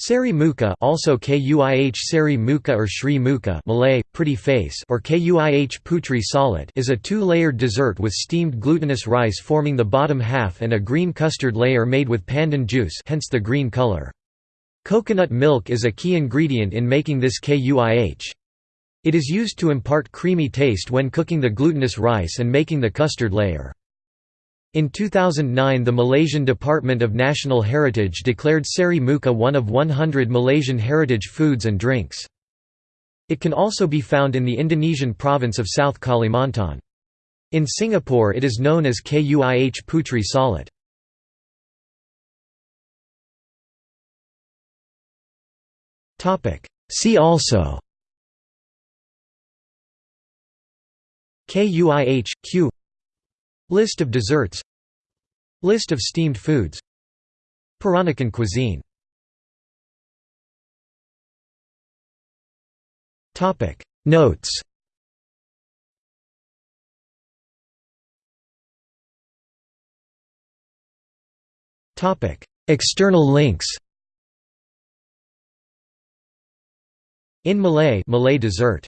Seri muka also kuih seri muka or Sri muka Malay, pretty face or kuih putri salat is a two-layered dessert with steamed glutinous rice forming the bottom half and a green custard layer made with pandan juice hence the green color. Coconut milk is a key ingredient in making this kuih. It is used to impart creamy taste when cooking the glutinous rice and making the custard layer. In 2009 the Malaysian Department of National Heritage declared Seri Muka one of 100 Malaysian heritage foods and drinks. It can also be found in the Indonesian province of South Kalimantan. In Singapore it is known as Kuih Putri Salat. See also KUIH, Q List of desserts List of steamed foods. Peranakan cuisine. Notes. External links. In Malay Malay dessert